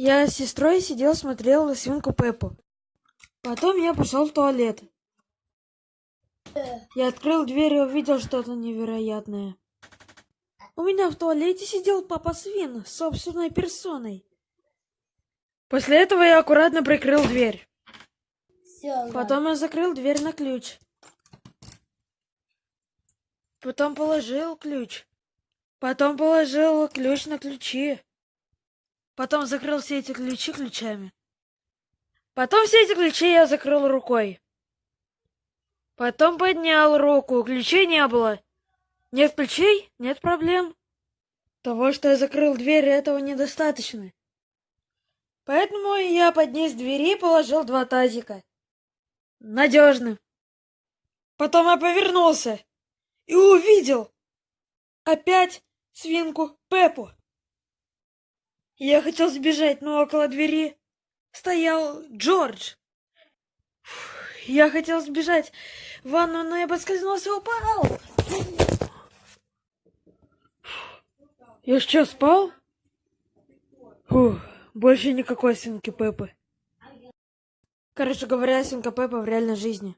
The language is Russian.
Я с сестрой сидел, смотрел свинку Пеппу. Потом я пошел в туалет. Я открыл дверь и увидел что-то невероятное. У меня в туалете сидел папа свин с собственной персоной. После этого я аккуратно прикрыл дверь. Потом я закрыл дверь на ключ. Потом положил ключ. Потом положил ключ на ключи. Потом закрыл все эти ключи ключами. Потом все эти ключи я закрыл рукой. Потом поднял руку, ключей не было. Нет ключей, нет проблем. Того, что я закрыл дверь, этого недостаточно. Поэтому я поднес двери и положил два тазика. Надежно. Потом я повернулся и увидел опять свинку Пеппу. Я хотел сбежать, но около двери стоял Джордж. Я хотел сбежать в ванну, но я поскользнулся и упал. Я что, спал? Фух, больше никакой свинки Пеппы. Короче говоря, свинка Пеппа в реальной жизни.